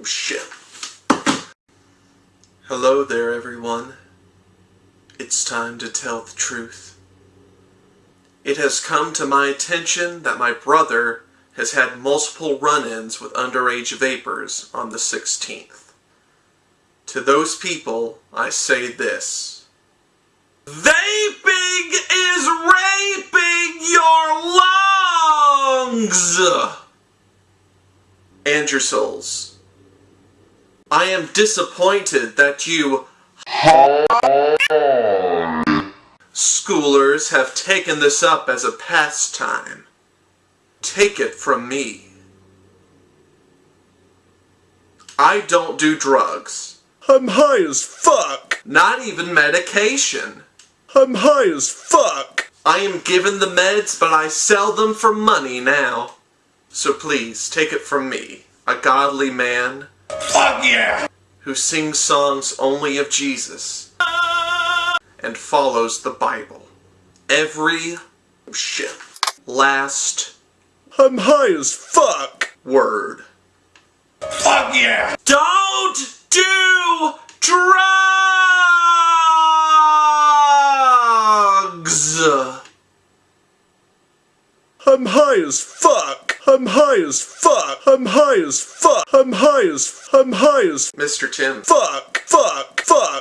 Oh, shit. Hello there, everyone. It's time to tell the truth. It has come to my attention that my brother has had multiple run-ins with underage vapors on the 16th. To those people, I say this. Vaping is raping your lungs! And your souls. I am disappointed that you schoolers have taken this up as a pastime. Take it from me. I don't do drugs. I'm high as fuck. Not even medication. I'm high as fuck. I am given the meds, but I sell them for money now. So please, take it from me, a godly man. Fuck yeah! Who sings songs only of Jesus. And follows the Bible. Every shit. Last I'm high as fuck. word. Fuck yeah! Don't do drugs! I'm high as fuck. I'm high as fuck. I'm high as fuck. I'm high as I'm high as Mr. Tim, fuck. Fuck. Fuck.